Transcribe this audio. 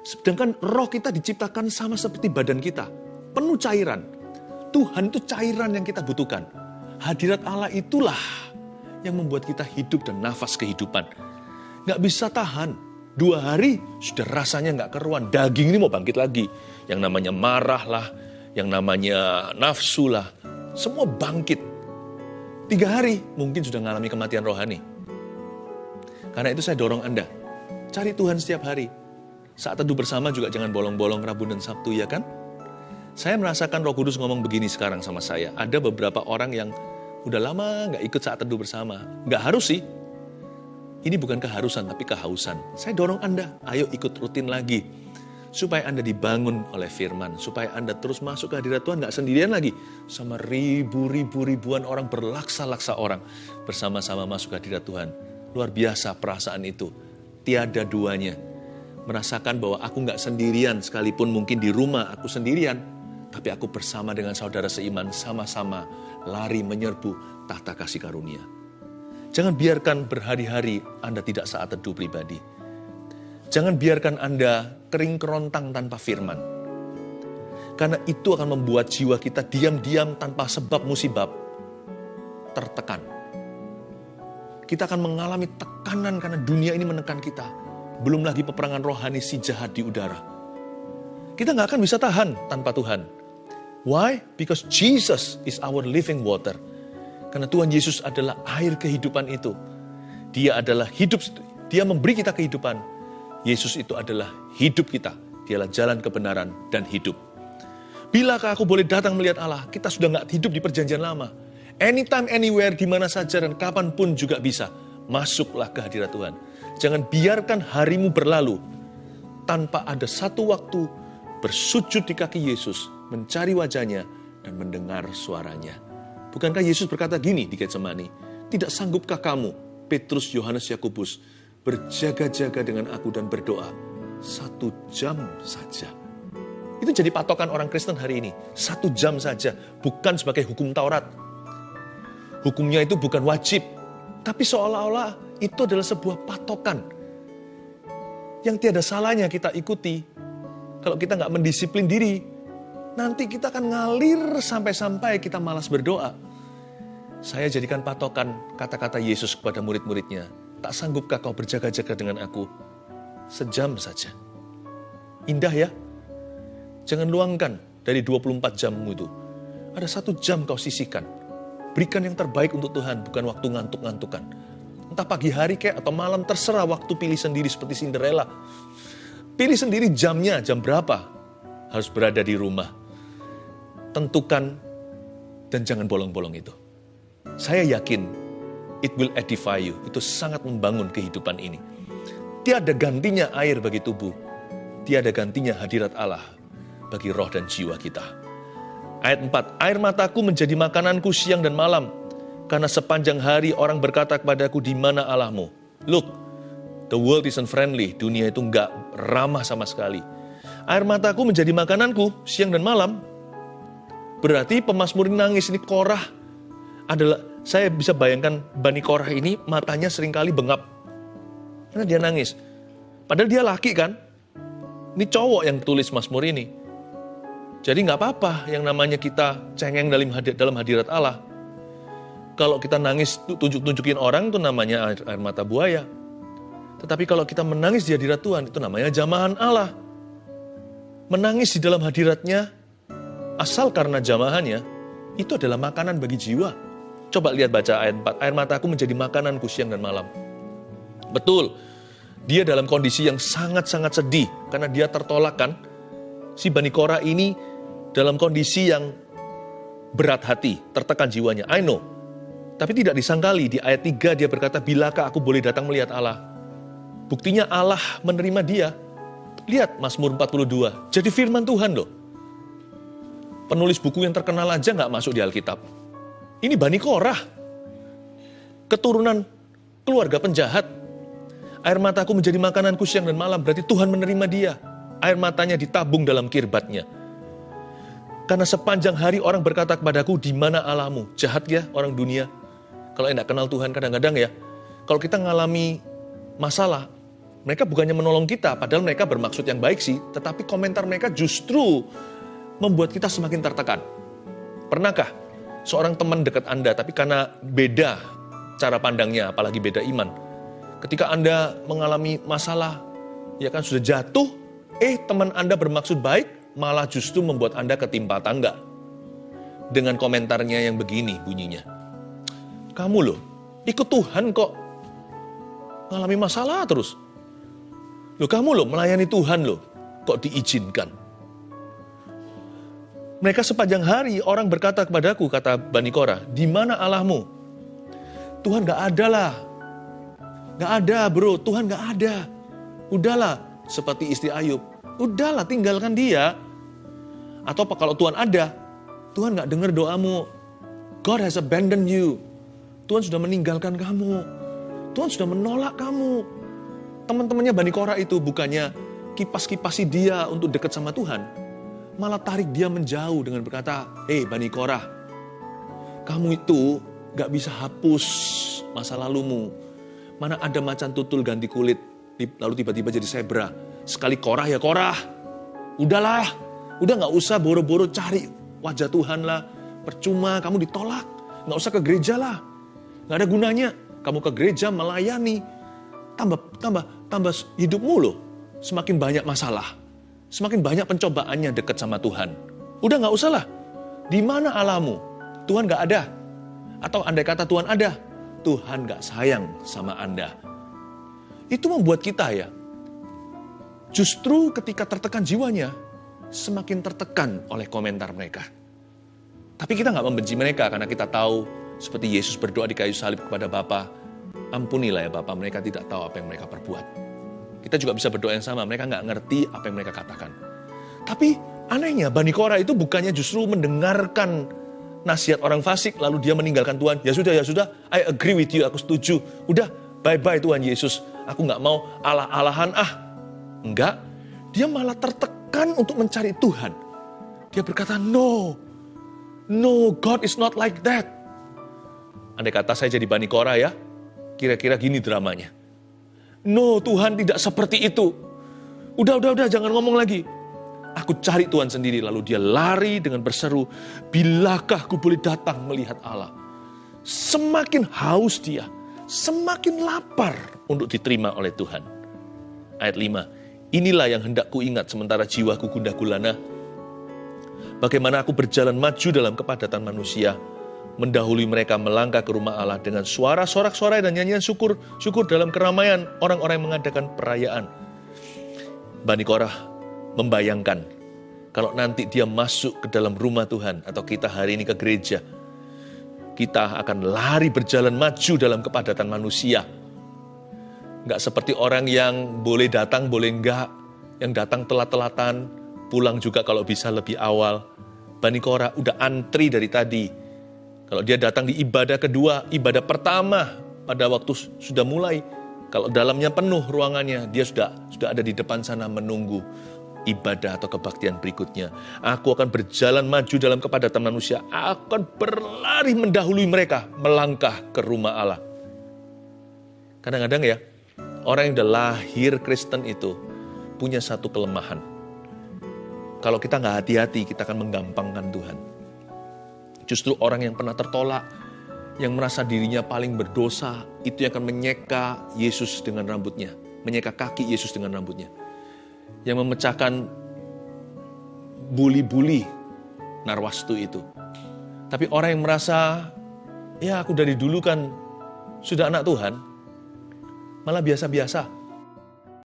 Sedangkan roh kita diciptakan sama seperti badan kita, penuh cairan. Tuhan itu cairan yang kita butuhkan. Hadirat Allah itulah yang membuat kita hidup dan nafas kehidupan. Nggak bisa tahan. Dua hari sudah rasanya nggak keruan. Daging ini mau bangkit lagi. Yang namanya marah lah, yang namanya nafsu lah. Semua bangkit. Tiga hari mungkin sudah mengalami kematian rohani. Karena itu saya dorong Anda. Cari Tuhan setiap hari. Saat teduh bersama juga jangan bolong-bolong Rabu dan Sabtu ya kan? Saya merasakan roh kudus ngomong begini sekarang sama saya. Ada beberapa orang yang udah lama nggak ikut saat teduh bersama. Nggak harus sih. Ini bukan keharusan tapi kehausan. Saya dorong Anda, ayo ikut rutin lagi. Supaya Anda dibangun oleh firman. Supaya Anda terus masuk ke hadirat Tuhan, nggak sendirian lagi. Sama ribu-ribu ribuan orang, berlaksa-laksa orang. Bersama-sama masuk ke hadirat Tuhan. Luar biasa perasaan itu. Tiada duanya. Merasakan bahwa aku nggak sendirian, sekalipun mungkin di rumah aku sendirian. Tapi aku bersama dengan saudara seiman, sama-sama lari menyerbu tahta kasih karunia. Jangan biarkan berhari-hari Anda tidak saat teduh pribadi. Jangan biarkan Anda kering kerontang tanpa firman. Karena itu akan membuat jiwa kita diam-diam tanpa sebab musibab tertekan. Kita akan mengalami tekanan karena dunia ini menekan kita. Belum lagi peperangan rohani si jahat di udara. Kita nggak akan bisa tahan tanpa Tuhan. Why? Because Jesus is our living water. Karena Tuhan Yesus adalah air kehidupan itu. Dia adalah hidup, dia memberi kita kehidupan. Yesus itu adalah hidup kita. Dialah jalan kebenaran dan hidup. Bilakah aku boleh datang melihat Allah? Kita sudah nggak hidup di perjanjian lama. Anytime, anywhere, di mana saja dan kapan pun juga bisa. Masuklah ke hadirat Tuhan. Jangan biarkan harimu berlalu tanpa ada satu waktu bersujud di kaki Yesus, mencari wajahnya, dan mendengar suaranya. Bukankah Yesus berkata gini di Getsemani, Tidak sanggupkah kamu, Petrus, Yohanes, Yakobus, berjaga-jaga dengan aku dan berdoa satu jam saja. Itu jadi patokan orang Kristen hari ini. Satu jam saja, bukan sebagai hukum Taurat, Hukumnya itu bukan wajib, tapi seolah-olah itu adalah sebuah patokan yang tiada salahnya kita ikuti. Kalau kita nggak mendisiplin diri, nanti kita akan ngalir sampai-sampai kita malas berdoa. Saya jadikan patokan kata-kata Yesus kepada murid-muridnya. Tak sanggupkah kau berjaga-jaga dengan aku? Sejam saja. Indah ya? Jangan luangkan dari 24 jammu itu. Ada satu jam kau sisihkan Berikan yang terbaik untuk Tuhan, bukan waktu ngantuk-ngantukan. Entah pagi hari kayak atau malam, terserah waktu pilih sendiri seperti Cinderella. Pilih sendiri jamnya, jam berapa. Harus berada di rumah. Tentukan dan jangan bolong-bolong itu. Saya yakin it will edify you. Itu sangat membangun kehidupan ini. Tiada gantinya air bagi tubuh. Tiada gantinya hadirat Allah bagi roh dan jiwa kita. Ayat 4, air mataku menjadi makananku siang dan malam, karena sepanjang hari orang berkata kepadaku, di mana Allahmu? Look, the world isn't friendly, dunia itu enggak ramah sama sekali. Air mataku menjadi makananku siang dan malam. Berarti pemasmur ini nangis, ini korah adalah, saya bisa bayangkan Bani Korah ini matanya sering kali bengap. Karena dia nangis. Padahal dia laki kan? Ini cowok yang tulis Mazmur ini. Jadi nggak apa-apa yang namanya kita cengeng dalam hadirat Allah. Kalau kita nangis tunjuk-tunjukin orang itu namanya air, air mata buaya. Tetapi kalau kita menangis di hadirat Tuhan itu namanya jamahan Allah. Menangis di dalam hadiratnya asal karena jamahannya itu adalah makanan bagi jiwa. Coba lihat baca ayat 4. Air mataku menjadi makananku siang dan malam. Betul, dia dalam kondisi yang sangat-sangat sedih karena dia tertolak kan. Si Bani Korah ini dalam kondisi yang berat hati, tertekan jiwanya. I know. Tapi tidak disangkali di ayat 3 dia berkata, bilakah aku boleh datang melihat Allah? Buktinya Allah menerima dia. Lihat Mazmur 42, jadi firman Tuhan loh. Penulis buku yang terkenal aja nggak masuk di Alkitab. Ini Bani Korah. Keturunan keluarga penjahat. Air mataku menjadi makananku siang dan malam, berarti Tuhan menerima dia. Air matanya ditabung dalam kirbatnya karena sepanjang hari orang berkata kepadaku, di mana Allahmu? Jahat ya orang dunia. Kalau tidak kenal Tuhan kadang-kadang ya, kalau kita mengalami masalah, Mereka bukannya menolong kita, padahal mereka bermaksud yang baik sih, tetapi komentar mereka justru membuat kita semakin tertekan. Pernahkah seorang teman dekat Anda, tapi karena beda cara pandangnya, apalagi beda iman, ketika Anda mengalami masalah, ya kan sudah jatuh, eh teman Anda bermaksud baik, malah justru membuat Anda ketimpa tangga. Dengan komentarnya yang begini bunyinya. Kamu loh, ikut Tuhan kok mengalami masalah terus. Loh kamu loh melayani Tuhan loh, kok diizinkan? Mereka sepanjang hari orang berkata kepadaku, kata Bani Korah, di mana Allahmu? Tuhan gak ada lah. Gak ada bro, Tuhan gak ada. Udahlah, seperti istri Ayub. Udahlah, tinggalkan dia. Atau kalau Tuhan ada, Tuhan gak dengar doamu. God has abandoned you. Tuhan sudah meninggalkan kamu. Tuhan sudah menolak kamu teman-temannya Bani Korah itu bukannya kipas-kipasi dia untuk dekat sama Tuhan, malah tarik dia menjauh dengan berkata, Hei Bani Korah, kamu itu gak bisa hapus masa lalumu. Mana ada macan tutul ganti kulit, lalu tiba-tiba jadi zebra. Sekali Korah ya Korah, udahlah, udah gak usah boro-boro cari wajah Tuhan lah. Percuma kamu ditolak, gak usah ke gereja lah. Gak ada gunanya, kamu ke gereja melayani, tambah tambah tambah hidupmu loh semakin banyak masalah. Semakin banyak pencobaannya dekat sama Tuhan. Udah nggak usah lah. Di mana alamu? Tuhan nggak ada. Atau andai kata Tuhan ada, Tuhan nggak sayang sama Anda. Itu membuat kita ya, justru ketika tertekan jiwanya, semakin tertekan oleh komentar mereka. Tapi kita nggak membenci mereka karena kita tahu seperti Yesus berdoa di kayu salib kepada Bapa, Ampunilah ya Bapak, mereka tidak tahu apa yang mereka perbuat. Kita juga bisa berdoa yang sama, mereka nggak ngerti apa yang mereka katakan. Tapi anehnya, Bani Korah itu bukannya justru mendengarkan nasihat orang fasik, lalu dia meninggalkan Tuhan. Ya sudah, ya sudah, I agree with you, aku setuju. Udah, bye-bye Tuhan Yesus. Aku nggak mau alah-alahan ah. Enggak, dia malah tertekan untuk mencari Tuhan. Dia berkata, no, no, God is not like that. Andai kata saya jadi Bani Korah ya, Kira-kira gini dramanya. No, Tuhan tidak seperti itu. Udah, udah, udah, jangan ngomong lagi. Aku cari Tuhan sendiri. Lalu dia lari dengan berseru, bilakah aku boleh datang melihat Allah? Semakin haus dia, semakin lapar untuk diterima oleh Tuhan. Ayat 5, inilah yang hendak ku ingat sementara jiwaku gundah gulana. Bagaimana aku berjalan maju dalam kepadatan manusia, mendahului mereka melangkah ke rumah Allah dengan suara sorak-sorai dan nyanyian syukur, syukur dalam keramaian orang-orang yang mengadakan perayaan. Bani Korah membayangkan kalau nanti dia masuk ke dalam rumah Tuhan atau kita hari ini ke gereja, kita akan lari berjalan maju dalam kepadatan manusia. Nggak seperti orang yang boleh datang, boleh enggak, yang datang telat-telatan, pulang juga kalau bisa lebih awal. Bani Korah udah antri dari tadi, kalau dia datang di ibadah kedua, ibadah pertama pada waktu sudah mulai, kalau dalamnya penuh ruangannya, dia sudah sudah ada di depan sana menunggu ibadah atau kebaktian berikutnya. Aku akan berjalan maju dalam kepadatan manusia, aku akan berlari mendahului mereka, melangkah ke rumah Allah. Kadang-kadang ya, orang yang sudah lahir Kristen itu punya satu kelemahan. Kalau kita nggak hati-hati, kita akan menggampangkan Tuhan. Justru orang yang pernah tertolak, yang merasa dirinya paling berdosa, itu yang akan menyeka Yesus dengan rambutnya. Menyeka kaki Yesus dengan rambutnya. Yang memecahkan buli-buli narwastu itu. Tapi orang yang merasa, ya aku dari dulu kan sudah anak Tuhan, malah biasa-biasa.